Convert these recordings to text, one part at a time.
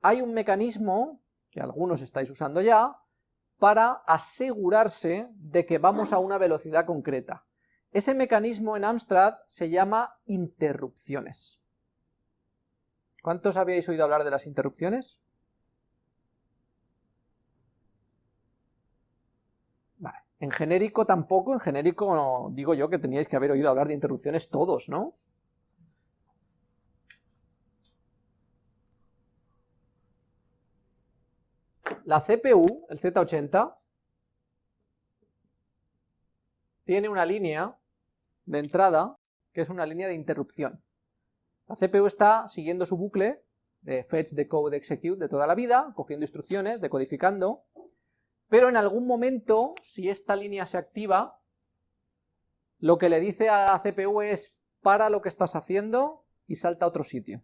hay un mecanismo, que algunos estáis usando ya, para asegurarse de que vamos a una velocidad concreta. Ese mecanismo en Amstrad se llama interrupciones. ¿Cuántos habíais oído hablar de las interrupciones? En genérico tampoco, en genérico digo yo que teníais que haber oído hablar de interrupciones todos, ¿no? La CPU, el Z80, tiene una línea de entrada que es una línea de interrupción. La CPU está siguiendo su bucle de fetch, decode, execute de toda la vida, cogiendo instrucciones, decodificando, pero en algún momento, si esta línea se activa, lo que le dice a la CPU es para lo que estás haciendo y salta a otro sitio.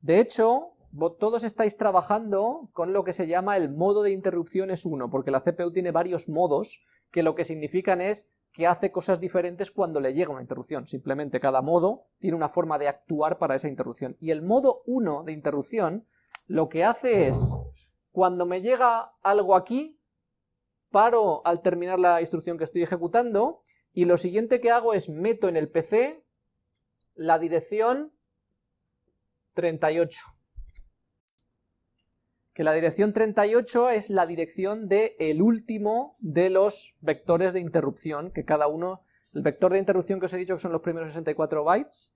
De hecho, todos estáis trabajando con lo que se llama el modo de interrupciones 1, porque la CPU tiene varios modos que lo que significan es que hace cosas diferentes cuando le llega una interrupción. Simplemente cada modo tiene una forma de actuar para esa interrupción. Y el modo 1 de interrupción lo que hace es, cuando me llega algo aquí, paro al terminar la instrucción que estoy ejecutando, y lo siguiente que hago es meto en el PC la dirección 38 que la dirección 38 es la dirección del el último de los vectores de interrupción, que cada uno, el vector de interrupción que os he dicho que son los primeros 64 bytes,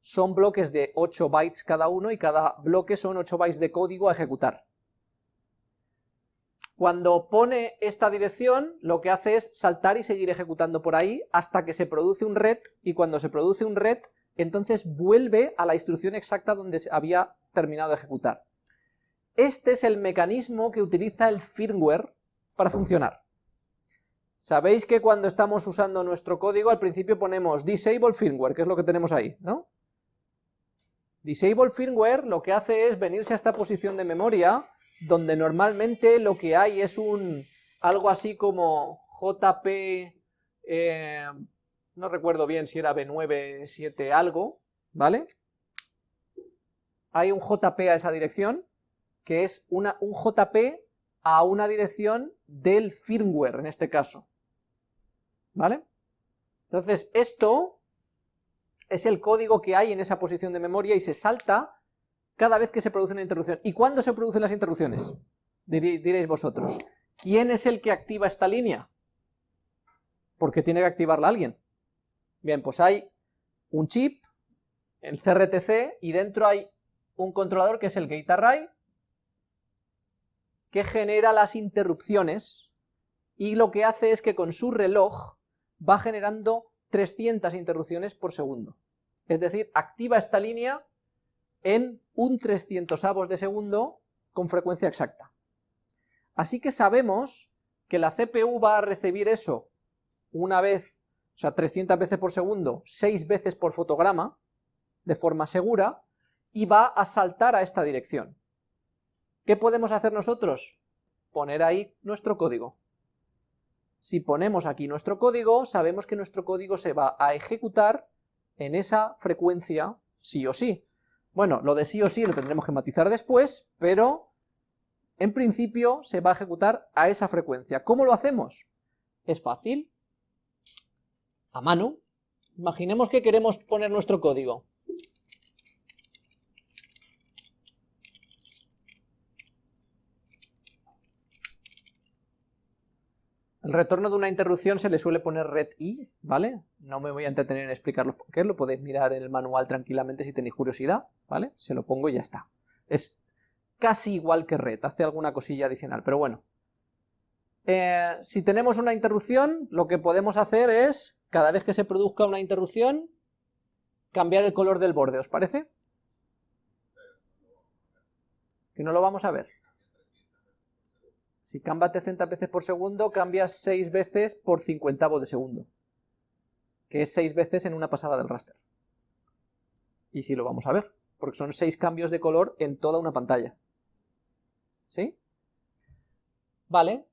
son bloques de 8 bytes cada uno y cada bloque son 8 bytes de código a ejecutar. Cuando pone esta dirección, lo que hace es saltar y seguir ejecutando por ahí hasta que se produce un red, y cuando se produce un red, entonces vuelve a la instrucción exacta donde se había terminado de ejecutar. Este es el mecanismo que utiliza el firmware para funcionar. Sabéis que cuando estamos usando nuestro código al principio ponemos disable firmware, que es lo que tenemos ahí, ¿no? Disable firmware lo que hace es venirse a esta posición de memoria, donde normalmente lo que hay es un algo así como JP, eh, no recuerdo bien si era B9, 7 algo, ¿vale? Hay un JP a esa dirección, que es un JP a una dirección del firmware, en este caso. ¿Vale? Entonces, esto es el código que hay en esa posición de memoria y se salta cada vez que se produce una interrupción. ¿Y cuándo se producen las interrupciones? Diréis vosotros. ¿Quién es el que activa esta línea? Porque tiene que activarla alguien. Bien, pues hay un chip, el CRTC, y dentro hay un controlador que es el gate array, que genera las interrupciones y lo que hace es que con su reloj va generando 300 interrupciones por segundo. Es decir, activa esta línea en un 300 avos de segundo con frecuencia exacta. Así que sabemos que la CPU va a recibir eso una vez, o sea, 300 veces por segundo, 6 veces por fotograma, de forma segura, y va a saltar a esta dirección. ¿Qué podemos hacer nosotros? Poner ahí nuestro código. Si ponemos aquí nuestro código, sabemos que nuestro código se va a ejecutar en esa frecuencia sí o sí. Bueno, lo de sí o sí lo tendremos que matizar después, pero en principio se va a ejecutar a esa frecuencia. ¿Cómo lo hacemos? Es fácil. A mano. Imaginemos que queremos poner nuestro código. El retorno de una interrupción se le suele poner red i, ¿vale? No me voy a entretener en explicarlo por qué, lo podéis mirar en el manual tranquilamente si tenéis curiosidad, ¿vale? Se lo pongo y ya está. Es casi igual que red, hace alguna cosilla adicional, pero bueno. Eh, si tenemos una interrupción, lo que podemos hacer es, cada vez que se produzca una interrupción, cambiar el color del borde, ¿os parece? Que no lo vamos a ver. Si cambia 300 veces por segundo, cambia 6 veces por cincuentavo de segundo, que es 6 veces en una pasada del raster. Y sí lo vamos a ver, porque son 6 cambios de color en toda una pantalla. ¿Sí? Vale.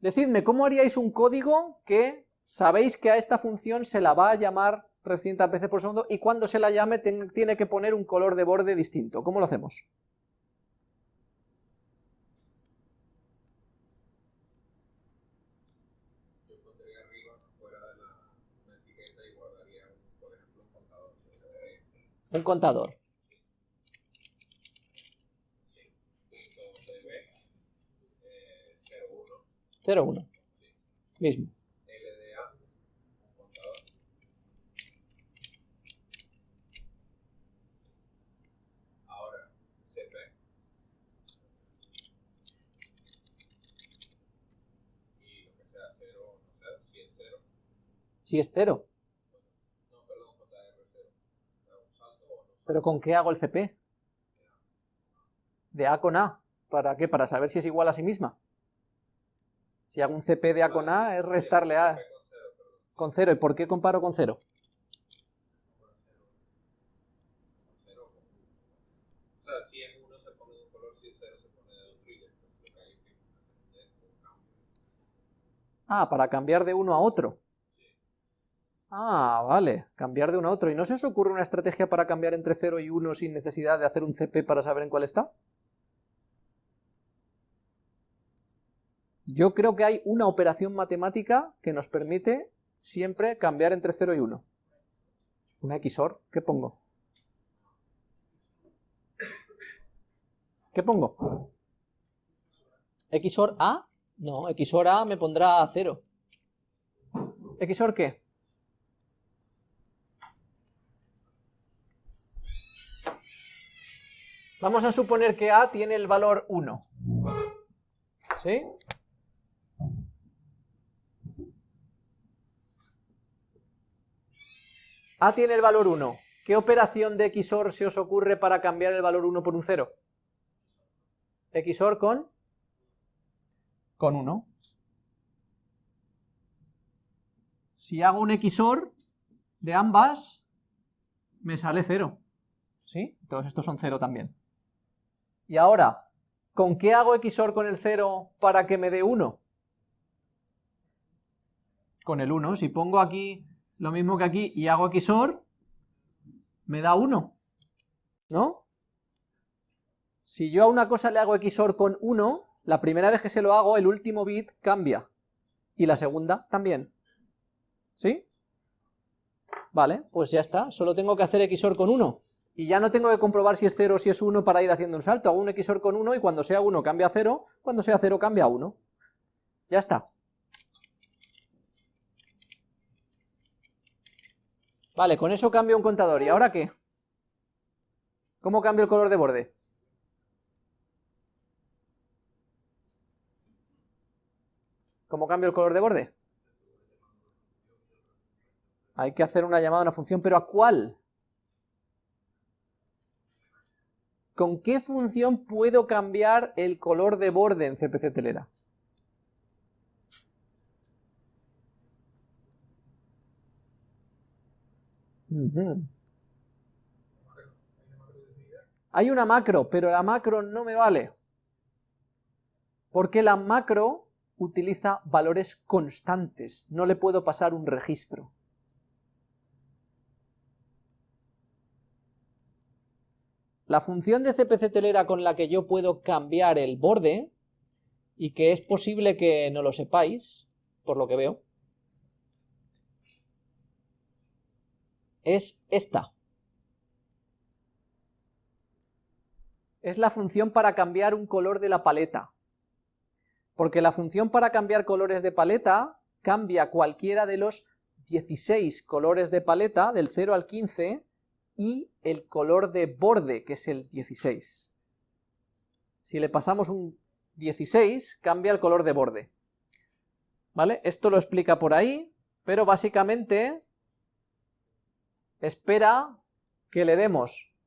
Decidme, ¿cómo haríais un código que sabéis que a esta función se la va a llamar 300 veces por segundo, y cuando se la llame tiene que poner un color de borde distinto. ¿Cómo lo hacemos? Un contador. 0,1. Mismo. LDA, un contador. Ahora, CP. Y lo que sea 0, no sé, si es 0. Si es 0. No, perdón, JR0. ¿Un salto o no? ¿Pero con qué hago el CP? De A con A. ¿Para qué? Para saber si es igual a sí misma. Si hago un CP de A con A, es restarle A con 0. ¿Y por qué comparo con 0? O sea, si en uno se pone de un color, si en 0 se pone de otro, y entonces lo que hay que hacer es un cambio. Ah, para cambiar de uno a otro. Ah, vale, cambiar de uno a otro. ¿Y no se os ocurre una estrategia para cambiar entre 0 y 1 sin necesidad de hacer un CP para saber en cuál está? Yo creo que hay una operación matemática que nos permite siempre cambiar entre 0 y 1. Una XOR, ¿qué pongo? ¿Qué pongo? ¿XOR A? No, XOR A me pondrá a 0. ¿XOR qué? Vamos a suponer que A tiene el valor 1. ¿Sí? A tiene el valor 1. ¿Qué operación de XOR se os ocurre para cambiar el valor 1 por un 0? XOR con... con 1. Si hago un XOR de ambas, me sale 0. ¿Sí? Todos estos son 0 también. Y ahora, ¿con qué hago XOR con el 0 para que me dé 1? Con el 1. Si pongo aquí lo mismo que aquí, y hago XOR, me da 1, ¿no? Si yo a una cosa le hago XOR con 1, la primera vez que se lo hago, el último bit cambia, y la segunda también, ¿sí? Vale, pues ya está, solo tengo que hacer XOR con 1, y ya no tengo que comprobar si es 0 o si es 1 para ir haciendo un salto, hago un XOR con 1 y cuando sea 1 cambia a 0, cuando sea 0 cambia a 1. Ya está. Vale, con eso cambio un contador. ¿Y ahora qué? ¿Cómo cambio el color de borde? ¿Cómo cambio el color de borde? Hay que hacer una llamada a una función, pero ¿a cuál? ¿Con qué función puedo cambiar el color de borde en CPC Telera? Hay una macro, pero la macro no me vale. Porque la macro utiliza valores constantes, no le puedo pasar un registro. La función de CPC telera con la que yo puedo cambiar el borde, y que es posible que no lo sepáis, por lo que veo, es esta. Es la función para cambiar un color de la paleta. Porque la función para cambiar colores de paleta cambia cualquiera de los 16 colores de paleta, del 0 al 15, y el color de borde, que es el 16. Si le pasamos un 16, cambia el color de borde. ¿Vale? Esto lo explica por ahí, pero básicamente espera que le demos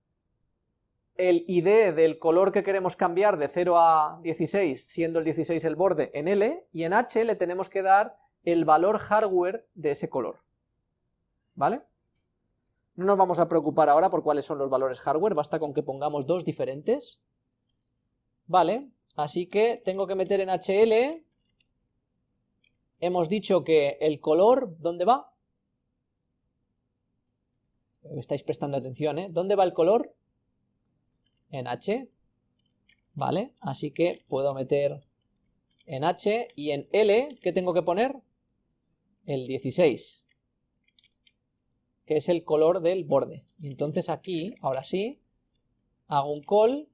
el ID del color que queremos cambiar de 0 a 16, siendo el 16 el borde, en L, y en H le tenemos que dar el valor hardware de ese color. ¿Vale? No nos vamos a preocupar ahora por cuáles son los valores hardware, basta con que pongamos dos diferentes. Vale, así que tengo que meter en HL, hemos dicho que el color, ¿dónde va? estáis prestando atención, ¿eh? ¿Dónde va el color? En H, ¿vale? Así que puedo meter en H y en L, ¿qué tengo que poner? El 16, que es el color del borde. Y entonces aquí, ahora sí, hago un call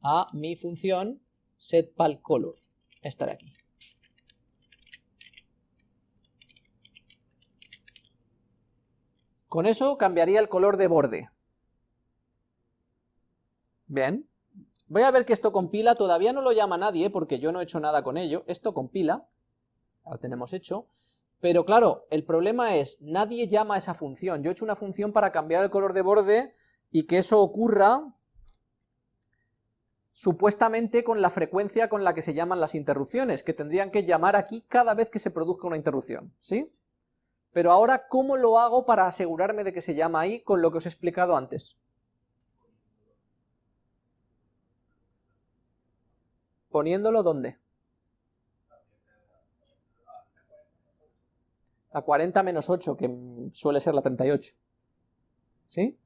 a mi función setPalColor, esta de aquí. Con eso cambiaría el color de borde. Bien. Voy a ver que esto compila, todavía no lo llama nadie porque yo no he hecho nada con ello. Esto compila, lo tenemos hecho. Pero claro, el problema es, nadie llama a esa función. Yo he hecho una función para cambiar el color de borde y que eso ocurra supuestamente con la frecuencia con la que se llaman las interrupciones, que tendrían que llamar aquí cada vez que se produzca una interrupción, ¿sí? Pero ahora, ¿cómo lo hago para asegurarme de que se llama ahí con lo que os he explicado antes? ¿Poniéndolo dónde? La 40 menos 8, que suele ser la 38. ¿Sí?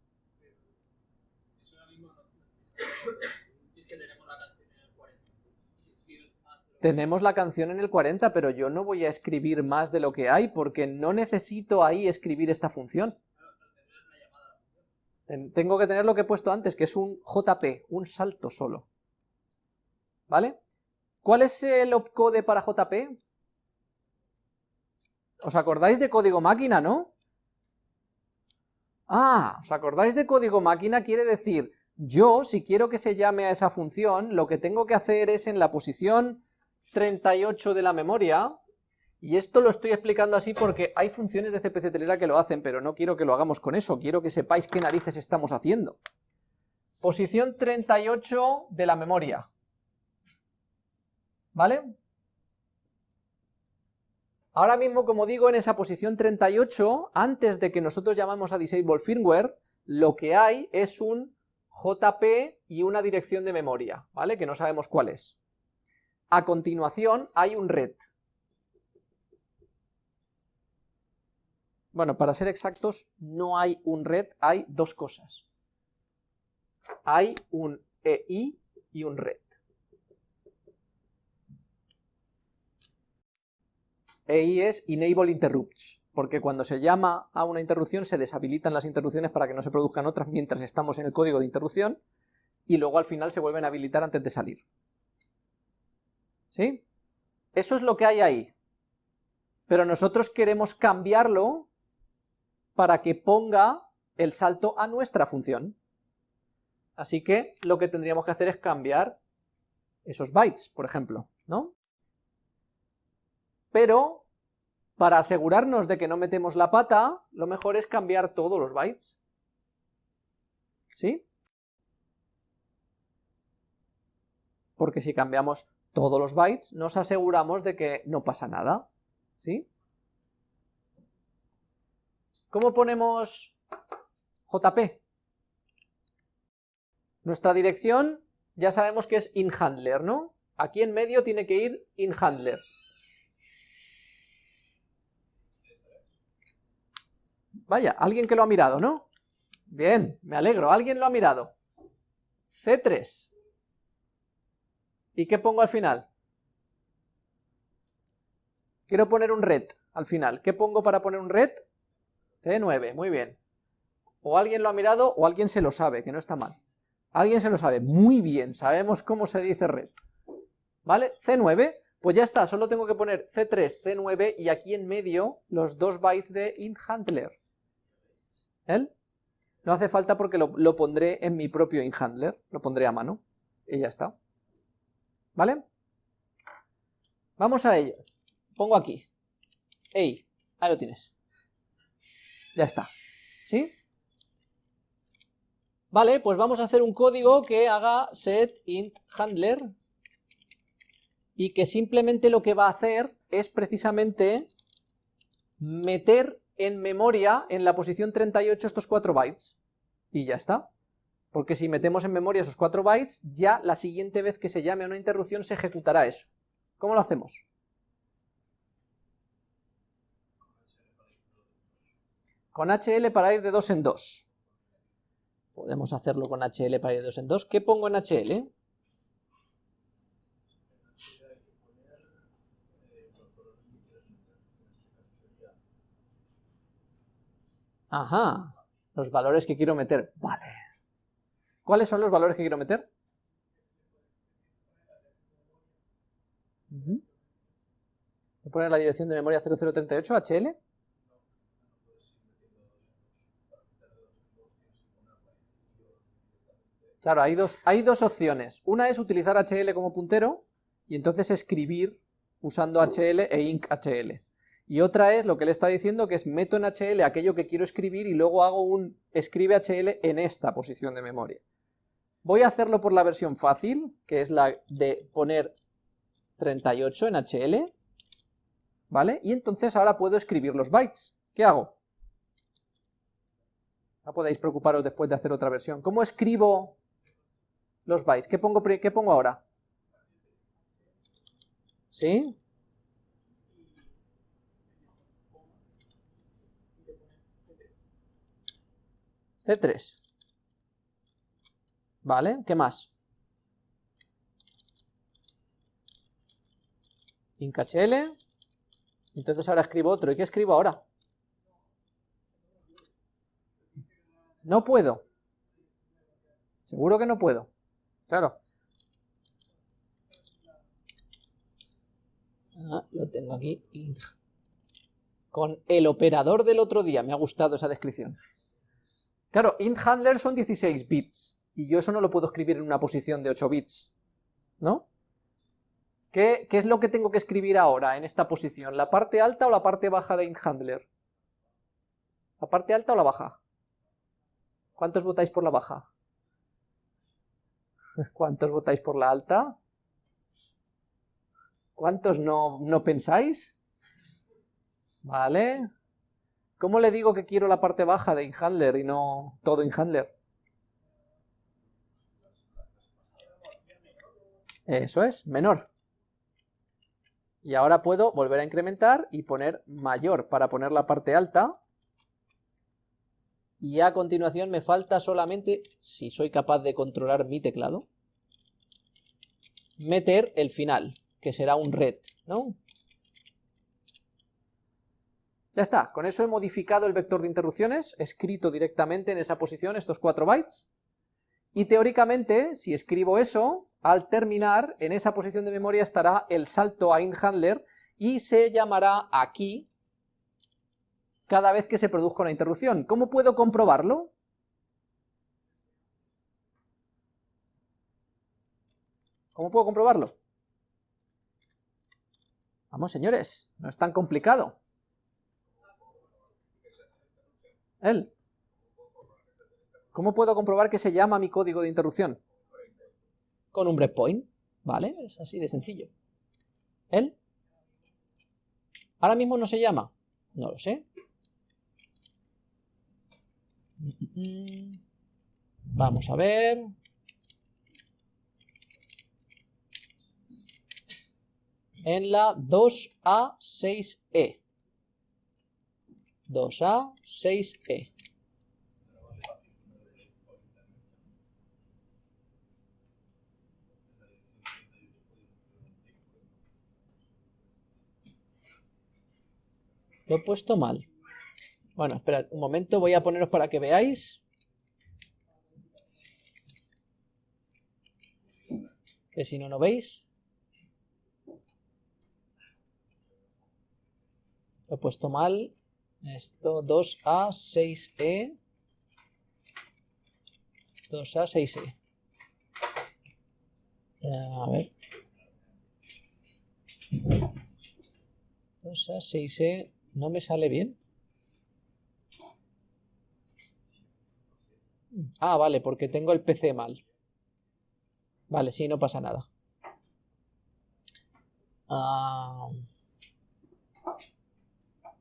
Tenemos la canción en el 40, pero yo no voy a escribir más de lo que hay, porque no necesito ahí escribir esta función. Tengo que tener lo que he puesto antes, que es un JP, un salto solo. ¿Vale? ¿Cuál es el opcode para JP? ¿Os acordáis de código máquina, no? Ah, ¿os acordáis de código máquina? Quiere decir, yo, si quiero que se llame a esa función, lo que tengo que hacer es en la posición 38 de la memoria, y esto lo estoy explicando así porque hay funciones de CPC Telera que lo hacen, pero no quiero que lo hagamos con eso, quiero que sepáis qué narices estamos haciendo. Posición 38 de la memoria. ¿Vale? Ahora mismo, como digo, en esa posición 38, antes de que nosotros llamamos a disable firmware, lo que hay es un JP y una dirección de memoria, ¿vale? Que no sabemos cuál es. A continuación hay un red. Bueno, para ser exactos, no hay un red, hay dos cosas. Hay un EI y un red. EI es Enable Interrupts, porque cuando se llama a una interrupción se deshabilitan las interrupciones para que no se produzcan otras mientras estamos en el código de interrupción, y luego al final se vuelven a habilitar antes de salir. ¿Sí? Eso es lo que hay ahí. Pero nosotros queremos cambiarlo para que ponga el salto a nuestra función. Así que lo que tendríamos que hacer es cambiar esos bytes, por ejemplo, ¿no? Pero, para asegurarnos de que no metemos la pata, lo mejor es cambiar todos los bytes. ¿Sí? Porque si cambiamos todos los bytes, nos aseguramos de que no pasa nada, ¿sí? ¿Cómo ponemos JP? Nuestra dirección ya sabemos que es inhandler, ¿no? Aquí en medio tiene que ir inhandler. Vaya, alguien que lo ha mirado, ¿no? Bien, me alegro, alguien lo ha mirado. C3. ¿Y qué pongo al final? Quiero poner un red al final. ¿Qué pongo para poner un red? C9, muy bien. O alguien lo ha mirado o alguien se lo sabe, que no está mal. Alguien se lo sabe, muy bien, sabemos cómo se dice red. ¿Vale? C9, pues ya está, solo tengo que poner C3, C9 y aquí en medio los dos bytes de inhandler. No hace falta porque lo, lo pondré en mi propio inhandler, lo pondré a mano y ya está. ¿Vale? Vamos a ello. Pongo aquí. Ey, ahí lo tienes. Ya está. ¿Sí? Vale, pues vamos a hacer un código que haga set int handler y que simplemente lo que va a hacer es precisamente meter en memoria en la posición 38 estos 4 bytes. Y ya está. Porque si metemos en memoria esos 4 bytes, ya la siguiente vez que se llame a una interrupción se ejecutará eso. ¿Cómo lo hacemos? con HL para ir de 2 en 2. Podemos hacerlo con HL para ir de 2 en 2. ¿Qué pongo en HL? Ajá, los valores que quiero meter. Vale. ¿Cuáles son los valores que quiero meter? Voy a poner la dirección de memoria 0038, HL. Claro, hay dos, hay dos opciones. Una es utilizar HL como puntero y entonces escribir usando HL e inc HL. Y otra es lo que le está diciendo, que es meto en HL aquello que quiero escribir y luego hago un escribe HL en esta posición de memoria. Voy a hacerlo por la versión fácil, que es la de poner 38 en HL, ¿vale? Y entonces ahora puedo escribir los bytes. ¿Qué hago? No podéis preocuparos después de hacer otra versión. ¿Cómo escribo los bytes. ¿Qué pongo, qué pongo ahora? ¿Sí? C3. Vale, ¿qué más? IncHL. Entonces ahora escribo otro. ¿Y qué escribo ahora? No puedo. Seguro que no puedo. Claro. Ah, lo tengo aquí. Con el operador del otro día. Me ha gustado esa descripción. Claro, int handler son 16 bits. Y yo eso no lo puedo escribir en una posición de 8 bits. ¿No? ¿Qué, ¿Qué, es lo que tengo que escribir ahora en esta posición? ¿La parte alta o la parte baja de int handler? ¿La parte alta o la baja? ¿Cuántos votáis por la baja? ¿Cuántos votáis por la alta? ¿Cuántos no, no pensáis? ¿Vale? ¿Cómo le digo que quiero la parte baja de InHandler y no todo InHandler? Eso es, menor. Y ahora puedo volver a incrementar y poner mayor para poner la parte alta y a continuación me falta solamente, si soy capaz de controlar mi teclado, meter el final, que será un red, ¿no? Ya está, con eso he modificado el vector de interrupciones, escrito directamente en esa posición estos 4 bytes, y teóricamente, si escribo eso, al terminar, en esa posición de memoria estará el salto a IntHandler y se llamará aquí cada vez que se produzca una interrupción. ¿Cómo puedo comprobarlo? ¿Cómo puedo comprobarlo? Vamos, señores, no es tan complicado. Él. ¿Cómo puedo comprobar que se llama mi código de interrupción? Con un breakpoint, ¿vale? Es así de sencillo. ¿Él? ¿Ahora mismo no se llama? No lo sé. Vamos a ver. En la 2A6E. 2A6E. Lo he puesto mal. Bueno, esperad un momento, voy a poneros para que veáis. Que si no, no veis. Lo he puesto mal. Esto 2A, 6E. 2A, 6E. A ver. 2A, 6E. No me sale bien. Ah, vale, porque tengo el PC mal. Vale, sí, no pasa nada. Ah,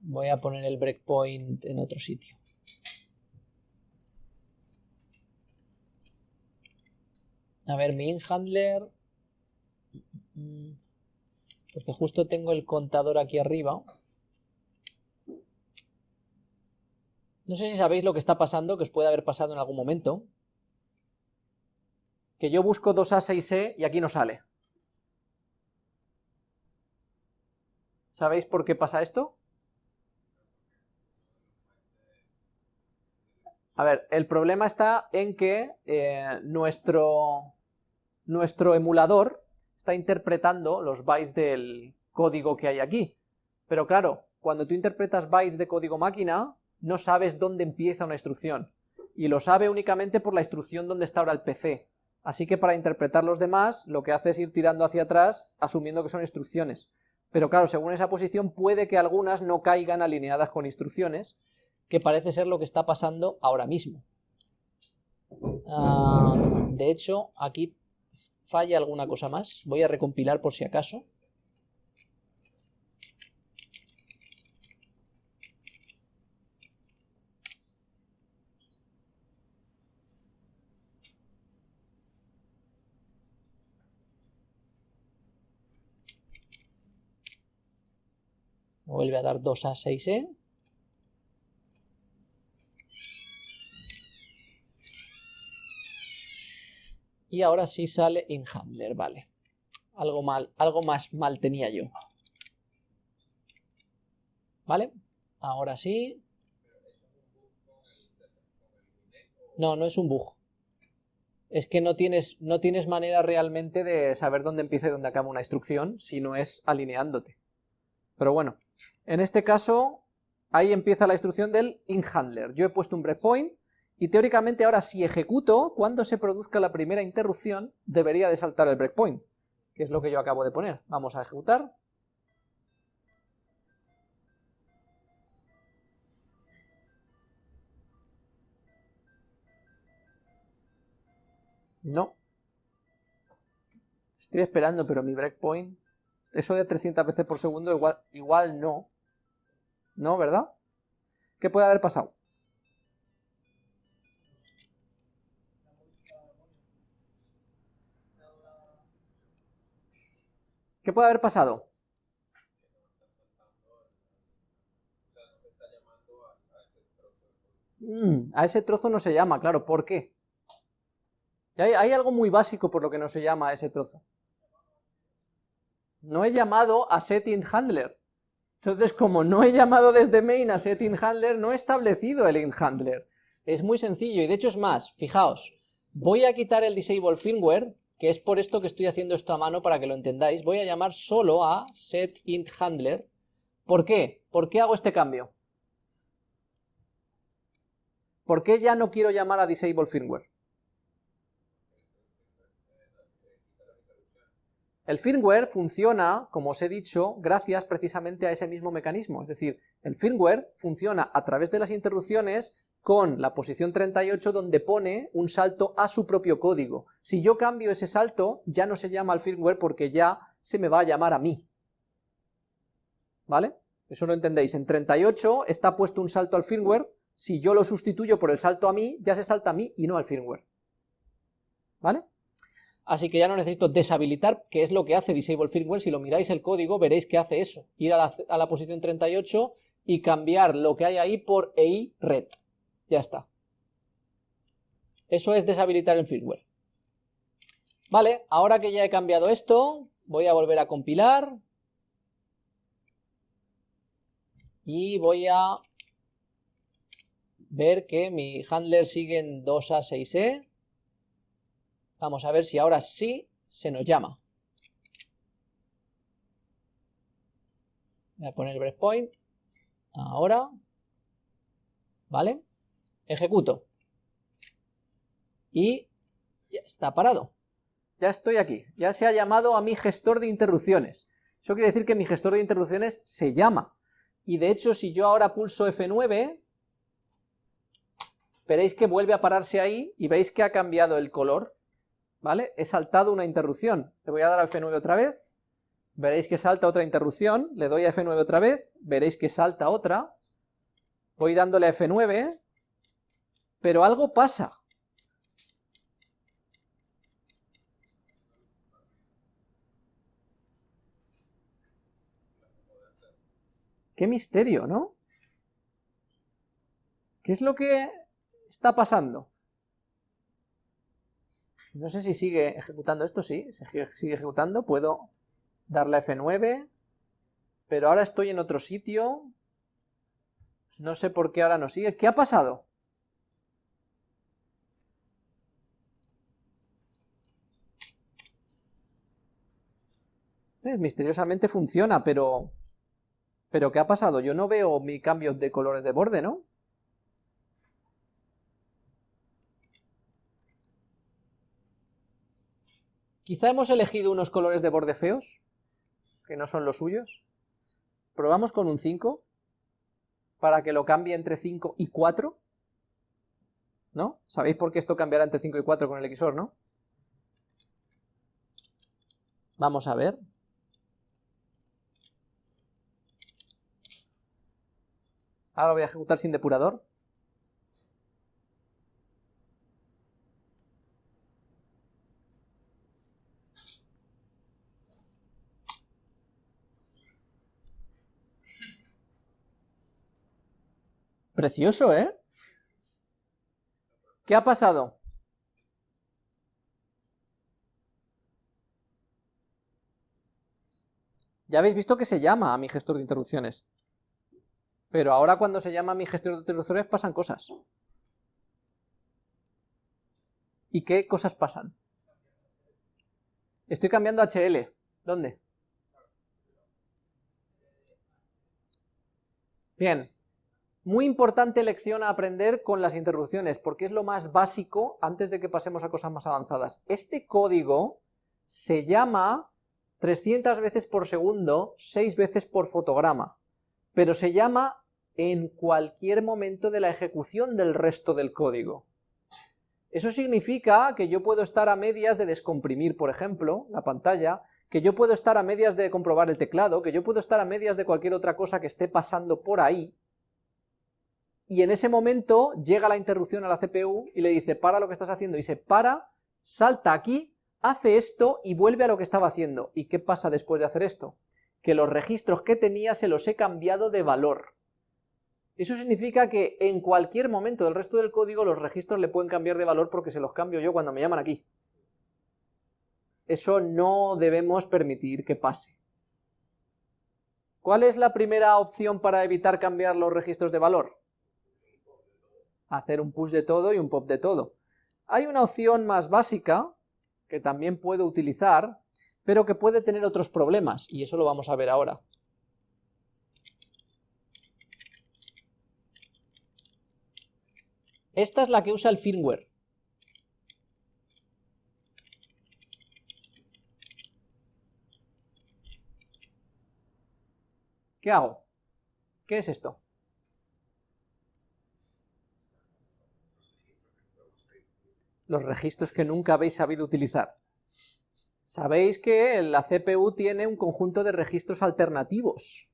voy a poner el breakpoint en otro sitio. A ver, mi inhandler... Porque justo tengo el contador aquí arriba. No sé si sabéis lo que está pasando, que os puede haber pasado en algún momento. Que yo busco 2A6E y aquí no sale. ¿Sabéis por qué pasa esto? A ver, el problema está en que eh, nuestro, nuestro emulador está interpretando los bytes del código que hay aquí. Pero claro, cuando tú interpretas bytes de código máquina, no sabes dónde empieza una instrucción. Y lo sabe únicamente por la instrucción donde está ahora el PC. Así que para interpretar los demás, lo que hace es ir tirando hacia atrás, asumiendo que son instrucciones. Pero claro, según esa posición puede que algunas no caigan alineadas con instrucciones, que parece ser lo que está pasando ahora mismo. Ah, de hecho, aquí falla alguna cosa más. Voy a recompilar por si acaso. Vuelve a dar 2 a 6E. Y ahora sí sale in handler, vale. Algo mal, algo más mal tenía yo. ¿Vale? Ahora sí. No, no es un bug. Es que no tienes, no tienes manera realmente de saber dónde empieza y dónde acaba una instrucción, si no es alineándote. Pero bueno, en este caso, ahí empieza la instrucción del in handler. Yo he puesto un breakpoint, y teóricamente ahora si ejecuto, cuando se produzca la primera interrupción, debería de saltar el breakpoint, que es lo que yo acabo de poner. Vamos a ejecutar. No. Estoy esperando, pero mi breakpoint... Eso de 300 veces por segundo igual, igual no. No, ¿verdad? ¿Qué puede haber pasado? ¿Qué puede haber pasado? Mm, a ese trozo no se llama, claro, ¿por qué? Hay, algo muy básico por lo que no se llama a ese trozo. No he llamado a setIntHandler. Entonces, como no he llamado desde main a setIntHandler, no he establecido el intHandler. Es muy sencillo, y de hecho es más, fijaos, voy a quitar el disable firmware que es por esto que estoy haciendo esto a mano para que lo entendáis. Voy a llamar solo a setIntHandler. ¿Por qué? ¿Por qué hago este cambio? ¿Por qué ya no quiero llamar a disable firmware? El firmware funciona, como os he dicho, gracias precisamente a ese mismo mecanismo. Es decir, el firmware funciona a través de las interrupciones con la posición 38 donde pone un salto a su propio código. Si yo cambio ese salto, ya no se llama al firmware porque ya se me va a llamar a mí. ¿Vale? Eso lo entendéis. En 38 está puesto un salto al firmware, si yo lo sustituyo por el salto a mí, ya se salta a mí y no al firmware. ¿Vale? Así que ya no necesito deshabilitar, que es lo que hace Disable Firmware, si lo miráis el código veréis que hace eso, ir a la, posición 38 y cambiar lo que hay ahí por EI red. Ya está. Eso es deshabilitar el firmware. Vale, ahora que ya he cambiado esto, voy a volver a compilar. Y voy a ver que mi handler sigue en 2A6E. Vamos a ver si ahora sí se nos llama. Voy a poner breakpoint. Ahora. ¿Vale? Ejecuto. Y ya está parado. Ya estoy aquí. Ya se ha llamado a mi gestor de interrupciones. Eso quiere decir que mi gestor de interrupciones se llama. Y de hecho, si yo ahora pulso F9, veréis que vuelve a pararse ahí y veis que ha cambiado el color. ¿Vale? He saltado una interrupción. Le voy a dar a F9 otra vez. Veréis que salta otra interrupción. Le doy a F9 otra vez. Veréis que salta otra. Voy dándole a F9 pero algo pasa. Qué misterio, ¿no? ¿Qué es lo que está pasando? No sé si sigue ejecutando esto, sí, sigue ejecutando, puedo darle a F9, pero ahora estoy en otro sitio, no sé por qué ahora no sigue, ¿qué ha pasado? Eh, misteriosamente funciona, pero... ¿Pero qué ha pasado? Yo no veo mi cambio de colores de borde, ¿no? Quizá hemos elegido unos colores de borde feos, que no son los suyos. Probamos con un 5, para que lo cambie entre 5 y 4. ¿No? ¿Sabéis por qué esto cambiará entre 5 y 4 con el XOR, no? Vamos a ver. Ahora voy a ejecutar sin depurador. Precioso, ¿eh? ¿Qué ha pasado? Ya habéis visto que se llama a mi gestor de interrupciones. Pero ahora cuando se llama mi gestor de interrupciones pasan cosas. ¿Y qué cosas pasan? Estoy cambiando HL. ¿Dónde? Bien. Muy importante lección a aprender con las interrupciones, porque es lo más básico antes de que pasemos a cosas más avanzadas. Este código se llama 300 veces por segundo, 6 veces por fotograma pero se llama en cualquier momento de la ejecución del resto del código. Eso significa que yo puedo estar a medias de descomprimir, por ejemplo, la pantalla, que yo puedo estar a medias de comprobar el teclado, que yo puedo estar a medias de cualquier otra cosa que esté pasando por ahí, y en ese momento llega la interrupción a la CPU y le dice, para lo que estás haciendo, y se para, salta aquí, hace esto y vuelve a lo que estaba haciendo. ¿Y qué pasa después de hacer esto? que los registros que tenía se los he cambiado de valor. Eso significa que en cualquier momento del resto del código los registros le pueden cambiar de valor porque se los cambio yo cuando me llaman aquí. Eso no debemos permitir que pase. ¿Cuál es la primera opción para evitar cambiar los registros de valor? Hacer un push de todo y un pop de todo. Hay una opción más básica que también puedo utilizar, pero que puede tener otros problemas, y eso lo vamos a ver ahora. Esta es la que usa el firmware. ¿Qué hago? ¿Qué es esto? Los registros que nunca habéis sabido utilizar. Sabéis que la CPU tiene un conjunto de registros alternativos.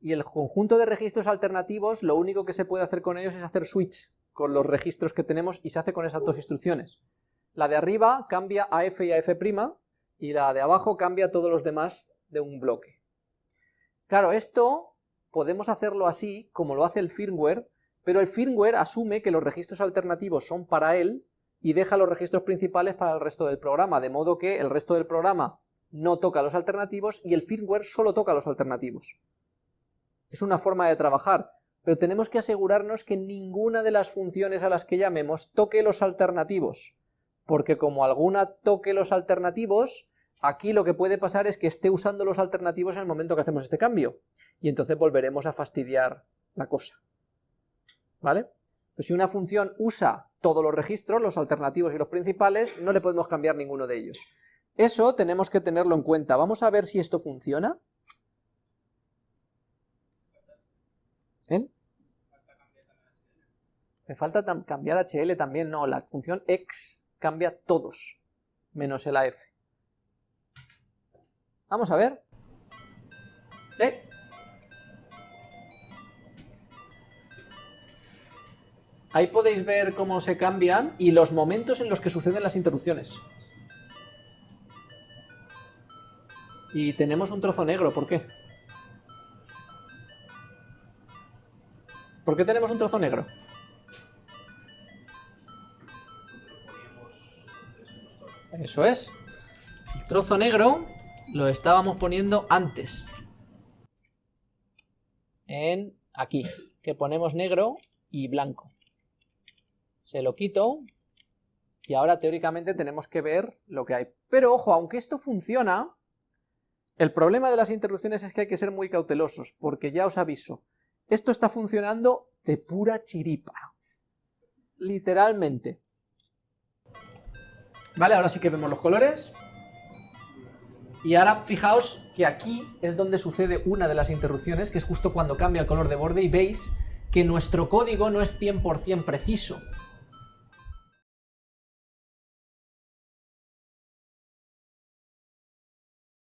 Y el conjunto de registros alternativos, lo único que se puede hacer con ellos es hacer switch con los registros que tenemos y se hace con esas dos instrucciones. La de arriba cambia a F y a F' y la de abajo cambia a todos los demás de un bloque. Claro, esto podemos hacerlo así, como lo hace el firmware, pero el firmware asume que los registros alternativos son para él y deja los registros principales para el resto del programa, de modo que el resto del programa no toca los alternativos y el firmware solo toca los alternativos. Es una forma de trabajar, pero tenemos que asegurarnos que ninguna de las funciones a las que llamemos toque los alternativos, porque como alguna toque los alternativos, aquí lo que puede pasar es que esté usando los alternativos en el momento que hacemos este cambio, y entonces volveremos a fastidiar la cosa. ¿Vale? Pues si una función usa todos los registros, los alternativos y los principales, no le podemos cambiar ninguno de ellos. Eso tenemos que tenerlo en cuenta. Vamos a ver si esto funciona. Me falta cambiar HL también, no, la función x cambia todos, menos el AF. Vamos a ver. Ahí podéis ver cómo se cambian y los momentos en los que suceden las interrupciones. Y tenemos un trozo negro, ¿por qué? ¿Por qué tenemos un trozo negro? Eso es. El trozo negro lo estábamos poniendo antes. En aquí, que ponemos negro y blanco. Se lo quito y ahora teóricamente tenemos que ver lo que hay. Pero ojo, aunque esto funciona, el problema de las interrupciones es que hay que ser muy cautelosos, porque ya os aviso, esto está funcionando de pura chiripa. Literalmente. Vale, ahora sí que vemos los colores. Y ahora fijaos que aquí es donde sucede una de las interrupciones, que es justo cuando cambia el color de borde y veis que nuestro código no es 100% preciso.